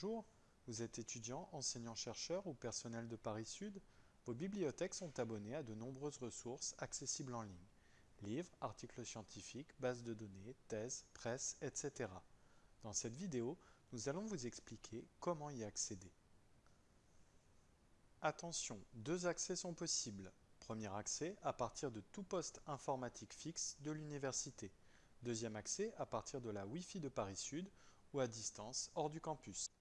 Bonjour, vous êtes étudiant, enseignant-chercheur ou personnel de Paris Sud Vos bibliothèques sont abonnées à de nombreuses ressources accessibles en ligne. Livres, articles scientifiques, bases de données, thèses, presse, etc. Dans cette vidéo, nous allons vous expliquer comment y accéder. Attention, deux accès sont possibles. Premier accès à partir de tout poste informatique fixe de l'université. Deuxième accès à partir de la Wi-Fi de Paris Sud ou à distance hors du campus.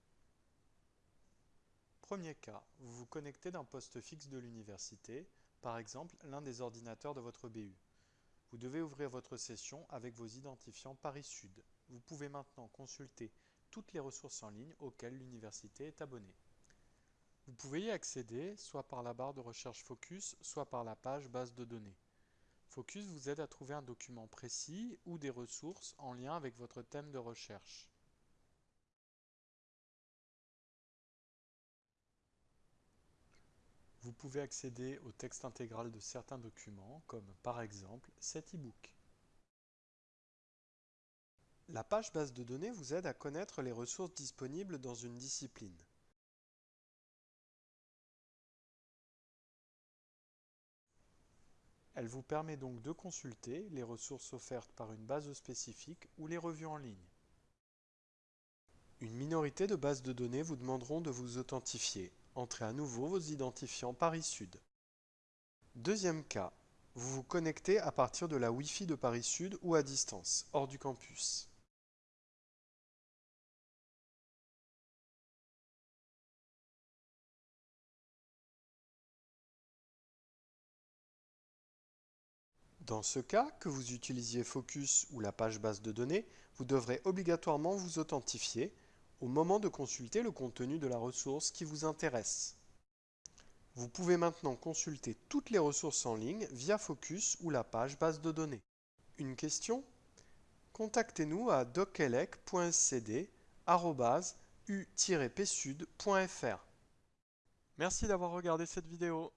Premier cas, vous vous connectez d'un poste fixe de l'université, par exemple l'un des ordinateurs de votre BU. Vous devez ouvrir votre session avec vos identifiants Paris Sud. Vous pouvez maintenant consulter toutes les ressources en ligne auxquelles l'université est abonnée. Vous pouvez y accéder soit par la barre de recherche Focus, soit par la page base de données. Focus vous aide à trouver un document précis ou des ressources en lien avec votre thème de recherche. Vous pouvez accéder au texte intégral de certains documents, comme par exemple cet e-book. La page base de données vous aide à connaître les ressources disponibles dans une discipline. Elle vous permet donc de consulter les ressources offertes par une base spécifique ou les revues en ligne. Une minorité de bases de données vous demanderont de vous authentifier. Entrez à nouveau vos identifiants Paris Sud. Deuxième cas, vous vous connectez à partir de la Wi-Fi de Paris Sud ou à distance, hors du campus. Dans ce cas, que vous utilisiez Focus ou la page base de données, vous devrez obligatoirement vous authentifier au moment de consulter le contenu de la ressource qui vous intéresse. Vous pouvez maintenant consulter toutes les ressources en ligne via Focus ou la page base de données. Une question? Contactez-nous à docelec.scd.u-psud.fr Merci d'avoir regardé cette vidéo.